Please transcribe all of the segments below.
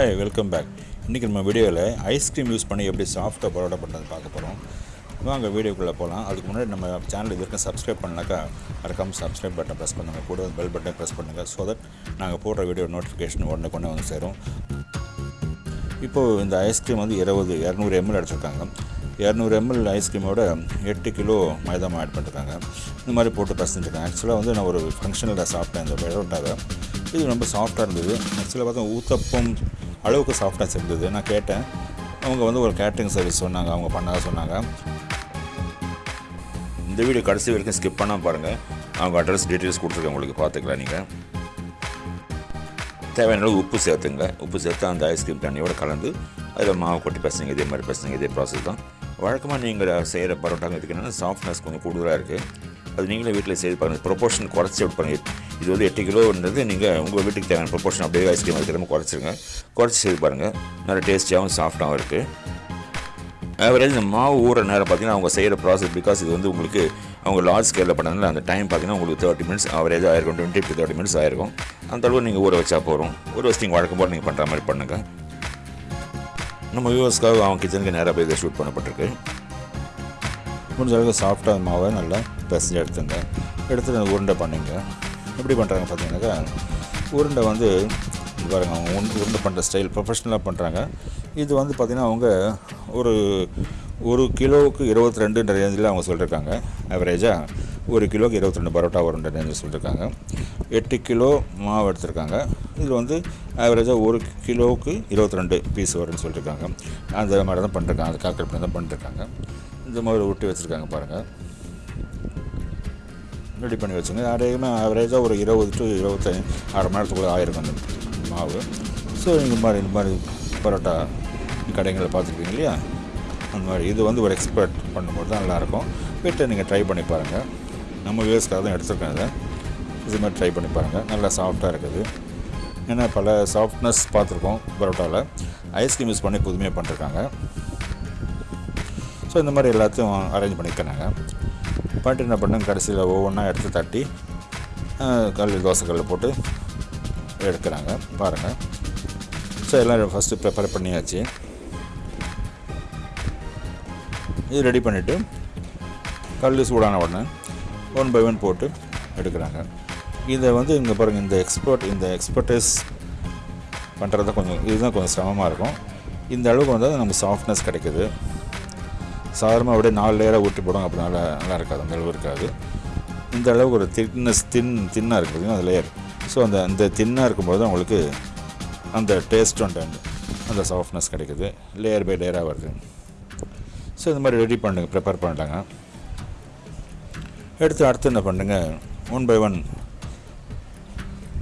Hi welcome back இன்றைக்கி நம்ம வீடியோவில் ஐஸ்கிரீம் யூஸ் பண்ணி எப்படி சாஃப்டாக பரோட்டா பண்ணுறது பார்க்க போகிறோம் வாங்க வீடியோக்குள்ளே போகலாம் அதுக்கு முன்னாடி நம்ம சேனல் இது வரைக்கும் சப்ஸ்கிரைப் பண்ணாக்கா மறக்காமல் சப்ஸ்கிரைப் பட்டன் ப்ரெஸ் பண்ணுங்கள் கூட பெல் பட்டன் ப்ரெஸ் பண்ணுங்கள் ஸோ தட் நாங்கள் போடுற வீடியோ நோட்டிஃபிகேஷன் உடனே கொண்டு வந்து சேரும். இப்போது இந்த ஐஸ்கிரீம் வந்து இருபது இரநூறு எம்எல் அடிச்சிருக்காங்க. இரநூறு எம்எல் ஐஸ்கிரீமோட எட்டு கிலோ மைதாமா ஆட் பண்ணிருக்காங்க. இந்த மாதிரி போட்டு பசஞ்சிருக்காங்க ஆக்சுவலாக வந்து நான் ஒரு ஃபங்க்ஷனில் சாப்பிட்டேன் இந்த பரோட்டாவை. இது ரொம்ப சாஃப்டாக இருந்தது. ஆக்சுவலாக பார்த்தா ஊத்தப்பம் அளவுக்கு சாஃப்டாக இருந்தது. நான் கேட்டேன். அவங்க வந்து ஒரு கேட்ரிங் சர்வீஸ் சொன்னாங்க. அவங்க பண்ணாத சொன்னாங்க. இந்த வீடியோ கடைசி வரைக்கும் ஸ்கிப் பண்ணால் பாருங்கள் அவங்க அட்ரஸ் டீட்டெயில்ஸ் கொடுத்துருக்கேன். உங்களுக்கு பார்த்துக்கலாம் நீங்கள் தேவையான அளவு உப்பு சேர்த்துங்க. உப்பு சேர்த்து அந்த ஐஸ்கிரீம் தண்ணியோட கலந்து அதில் மாவு கொட்டி பசங்க. இதே மாதிரி பசங்க. இதே ப்ராசஸ் தான். வழக்கமாக நீங்கள் செய்கிற பரோட்டாங்க இதுக்கு என்னென்னா சாஃப்ட்னஸ் கொஞ்சம் கூடுதலாக இருக்குது அது நீங்களே வீட்டில் செய்து பாருங்கள் ப்ரொபோர்ஷன் குறைச்சி விட்டு பாருங்கள் இது வந்து எட்டு கிலோன்றது நீங்கள் உங்கள் வீட்டுக்கு தேவையான ப்ரொபோர்ஷன் அப்படியே ஐஸ்கிரீம் வைக்கிற குறைச்சிருங்க. குறைச்சி செய்து பாருங்கள் நல்லா டேஸ்டியாகவும் சாஃப்டாகவும் இருக்குது ஆவரேஜ் இந்த மாவு ஊற நேரம் பார்த்தீங்கன்னா அவங்க செய்கிற ப்ராசஸ் பிகாஸ் இது வந்து உங்களுக்கு அவங்க லார்ஜ் ஸ்கேலில் பண்ணதுனால அந்த டைம் பார்த்தீங்கன்னா உங்களுக்கு தேர்ட்டி மினிட்ஸ் ஆவரேஜ் ஆயிருக்கும். டுவெண்ட்டி டு தேர்ட்டி மினிட்ஸ் ஆயிருக்கும். அந்த அளவு நீங்கள் ஊற வச்சா போகிறோம் ஊற வச்சு நீங்கள் வழக்கம் போல் நீங்கள் பண்ணுற மாதிரி பண்ணுங்கள் நம்ம வியூவர்ஸ்க்காக அவங்க கிச்சனுக்கு நேராக போய் இதை ஷூட் பண்ணப்பட்டிருக்கு. முடிஞ்ச அளவுக்கு சாஃப்டாக மாவை நல்லா பிசைஞ்சு எடுத்துங்க. எடுத்து உருண்டை பண்ணிங்க. எப்படி பண்ணுறாங்க பார்த்தீங்கன்னாக்கா உருண்டை வந்து பாருங்கள் அவங்க உண்டு உருண்டை பண்ணுற ஸ்டைல் ப்ரொஃபஷ்னலாக பண்ணுறாங்க இது வந்து பார்த்திங்கன்னா அவங்க ஒரு ஒரு கிலோவுக்கு இருபத்தி ரெண்டுன்ற ரேஞ்சில் அவங்க சொல்லியிருக்காங்க ஆவரேஜாக ஒரு கிலோக்கு இருபத்தி ரெண்டு பரோட்டா வருன்ற ரேஞ்சில் சொல்லியிருக்காங்க எட்டு கிலோ மாவு எடுத்திருக்காங்க. இதில் வந்து ஆவரேஜாக ஒரு கிலோவுக்கு இருபத்தி ரெண்டு பீஸ் வரும்னு சொல்லியிருக்காங்க அந்த மாதிரி தான் பண்ணிருக்காங்க அந்த கால்குலேட் பண்ணி தான் பண்ணிருக்காங்க இந்த மாதிரி ஒட்டி வச்சுருக்காங்க பாருங்கள் ரெடி பண்ணி வச்சுங்க. அதிகமாக ஆவரேஜாக ஒரு இருபது டு இருபத்தஞ்சி அரை மணி நேரத்துக்குள்ளே ஆயிருக்கும் அந்த மாவு. ஸோ இந்த மாதிரி இந்த மாதிரி பரோட்டா கடைங்களில் பார்த்துருப்பீங்க இல்லையா? அந்த மாதிரி இது வந்து ஒரு எக்ஸ்பர்ட் பண்ணும்போது தான் நல்லாயிருக்கும். வீட்டை நீங்கள் ட்ரை பண்ணி பாருங்கள் நம்ம வியூஸ்க்காக தான் எடுத்துருக்கேன் இதை. இது மாதிரி ட்ரை பண்ணி பாருங்கள் நல்லா சாஃப்டாக இருக்குது. ஏன்னா பல சாஃப்ட்னஸ் பார்த்துருக்கோம் பரோட்டாவில் ஐஸ்கிரீம் யூஸ் பண்ணி புதுமையாக பண்ணிருக்காங்க. ஸோ இந்த மாதிரி எல்லாத்தையும் அரேஞ்ச் பண்ணிக்கிறாங்க பண்ணிட்டு என்ன பண்ணுங்க கடைசியில் ஒவ்வொன்றா எடுத்து தட்டி கல் தோசை போட்டு எடுக்கிறாங்க. பாருங்கள் ஸோ எல்லாம் ஃபஸ்ட்டு ப்ரிப்பேர் பண்ணியாச்சு. இது ரெடி பண்ணிவிட்டு கல் சூடான உடனே ஒன் பை ஒன் போட்டு எடுக்கிறாங்க. இதை வந்து இங்கே பாருங்கள் இந்த எக்ஸ்பர்ட் இந்த எக்ஸ்பர்டைஸ் பண்ணுறது கொஞ்சம் இதுதான் கொஞ்சம் சிரமமாக இருக்கும். இந்த அளவுக்கு வந்து நமக்கு சாஃப்ட்னஸ் கிடைக்குது. சாதாரணமாக அப்படியே நாலு லேயராக ஊட்டி போடும். அப்போ நல்லா நல்லா இருக்காது. அந்த அளவு இருக்காது. இந்த அளவுக்கு ஒரு திக்னஸ் தின் தின்னாக இருக்குது அந்த லேயர் ஸோ அந்த அந்த தின்னாக இருக்கும்போது தான் உங்களுக்கு அந்த டேஸ்ட் அண்ட் அந்த சாஃப்ட்னஸ் கிடைக்குது. லேயர் பை லேயராக வருது. ஸோ இந்த மாதிரி ரெடி பண்ணுங்க ப்ரிப்பேர் பண்ணிட்டாங்க எடுத்து அடுத்து என்ன பண்ணுங்க? ஒன் பை ஒன்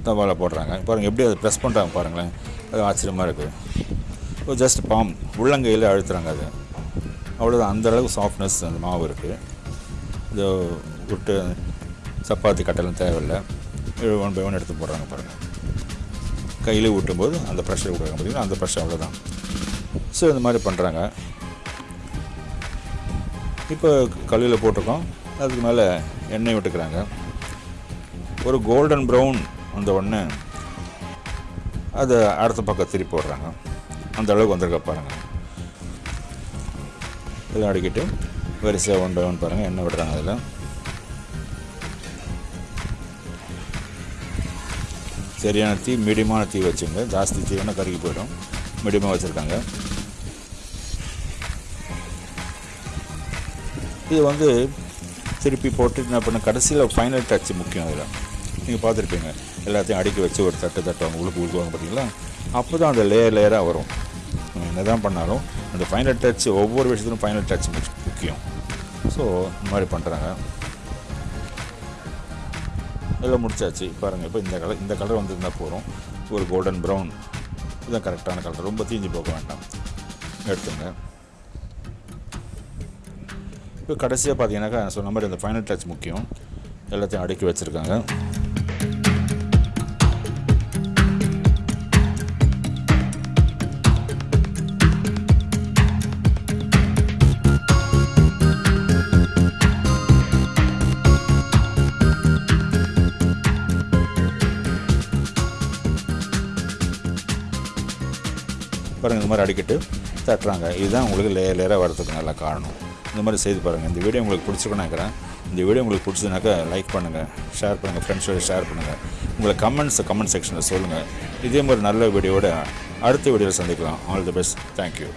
தவாவில் போடுறாங்க. பாருங்கள் எப்படி அதை ப்ரெஸ் பண்ணுறாங்க பாருங்களேன். அது ஆச்சரியமாக இருக்குது ஜஸ்ட் பாம் உள்ளங்கையில் அழுத்துறாங்க அது. அவ்வளோதான் அந்த அளவுக்கு சாஃப்ட்னஸ் அந்த மாவு இருக்குது இந்த விட்டு சப்பாத்தி கட்டலாம் தேவையில்லை. ஒன் பை ஒன் எடுத்து போடுறாங்க பாருங்கள் கையில் ஊட்டும்போது அந்த ப்ரெஷர் விடுறாங்க பார்த்தீங்கன்னா அந்த ப்ரெஷர் அவ்வளோதான் ஸோ இந்த மாதிரி பண்ணுறாங்க இப்போ கல்லில் போட்டிருக்கோம். அதுக்கு மேலே எண்ணெய் விட்டுக்கிறாங்க. ஒரு கோல்டன் ப்ரௌன் வந்த உடனே அதை அடுத்த பக்கம் திருப்பி போடுறாங்க. அந்த அளவுக்கு வந்திருக்க பாருங்கள் இதெல்லாம் அடிக்கிட்டு வரிசையாக ஒன் பை ஒன் பாருங்கள் எண்ணெய் விடுறாங்க அதில். சரியான தீ மீடியமான தீ வச்சுங்க. ஜாஸ்தி தீ வேணால் கருகி போயிடும். மீடியமாக வச்சுருக்காங்க. இது வந்து திருப்பி போட்டு என்ன பண்ண கடைசியில் ஃபைனல் டச் முக்கியம் அதில். நீங்கள் பார்த்துருப்பீங்க. எல்லாத்தையும் அடுக்கி வச்சு ஒரு தட்டு தட்டுவாங்க உழுக்கு உழுக்குவாங்க பார்த்தீங்களா அப்போ தான் அந்த லேயர் லேயராக வரும். என்ன தான் பண்ணாலும் அந்த ஃபைனல் டச் ஒவ்வொரு விஷயத்துலையும் ஃபைனல் டச் முக்கியம். ஸோ இந்த மாதிரி பண்ணுறாங்க எல்லாம் முடிச்சாச்சு. பாருங்கள் இப்போ இந்த கலர் இந்த கலர் வந்திருந்தால் போகிறோம் ஒரு கோல்டன் ப்ரௌன் இதுதான் கரெக்டான கலர் ரொம்ப தீஞ்சு போக வேண்டாம். எடுத்துங்க. இப்போ கடைசியாக பார்த்தீங்கன்னாக்கா நான் சொன்ன மாதிரி அந்த ஃபைனல் டச் முக்கியம். எல்லாத்தையும் அடுக்கி வச்சுருக்காங்க. பாருங்கள் இந்த மாதிரி அடிக்கிட்டு தட்டுறாங்க. இதுதான் உங்களுக்கு லேயர் லேயராக வரதுக்கு நல்லா காரணம். இந்த மாதிரி செய்து பாருங்கள் இந்த வீடியோ உங்களுக்கு பிடிச்சிருக்குன்னு நினைக்கிறேன். இந்த வீடியோ உங்களுக்கு பிடிச்சதுனாக்கா லைக் பண்ணுங்கள் ஷேர் பண்ணுங்கள் ஃப்ரெண்ட்ஸோட ஷேர் பண்ணுங்கள் உங்களை கமெண்ட்ஸ் கமெண்ட் செக்ஷனில் சொல்லுங்கள் இதே மாதிரி நல்ல வீடியோட அடுத்த வீடியோவில் சந்திக்கலாம். All the best thank you